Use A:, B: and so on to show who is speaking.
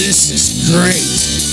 A: This is great.